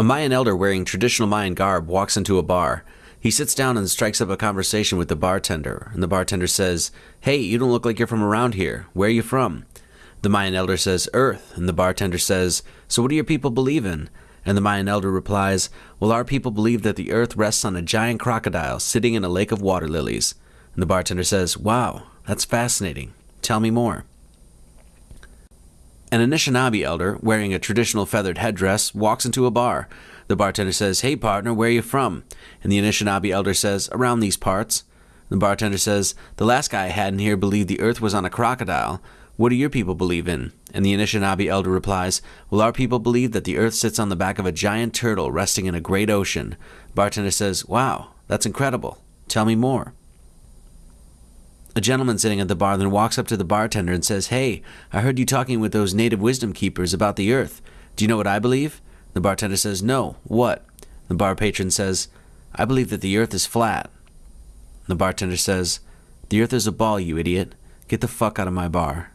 A Mayan elder wearing traditional Mayan garb walks into a bar. He sits down and strikes up a conversation with the bartender, and the bartender says, Hey, you don't look like you're from around here. Where are you from? The Mayan elder says, Earth, and the bartender says, So what do your people believe in? And the Mayan elder replies, Well, our people believe that the earth rests on a giant crocodile sitting in a lake of water lilies. And the bartender says, Wow, that's fascinating. Tell me more. An Anishinaabe elder, wearing a traditional feathered headdress, walks into a bar. The bartender says, Hey partner, where are you from? And the Anishinaabe elder says, Around these parts. The bartender says, The last guy I had in here believed the earth was on a crocodile. What do your people believe in? And the Anishinaabe elder replies, Well, our people believe that the earth sits on the back of a giant turtle resting in a great ocean. Bartender says, Wow, that's incredible. Tell me more. A gentleman sitting at the bar then walks up to the bartender and says, Hey, I heard you talking with those native wisdom keepers about the earth. Do you know what I believe? The bartender says, No. What? The bar patron says, I believe that the earth is flat. The bartender says, The earth is a ball, you idiot. Get the fuck out of my bar.